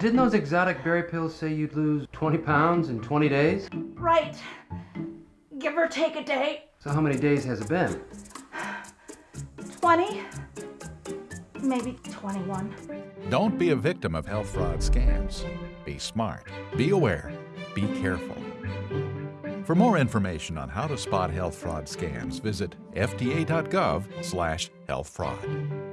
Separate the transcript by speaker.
Speaker 1: Didn't those exotic berry pills say you'd lose 20 pounds in 20 days?
Speaker 2: Right. Give or take a day.
Speaker 1: So how many days has it been?
Speaker 2: 20, maybe 21.
Speaker 3: Don't be a victim of health fraud scams. Be smart, be aware, be careful. For more information on how to spot health fraud scams, visit fda.gov/healthfraud.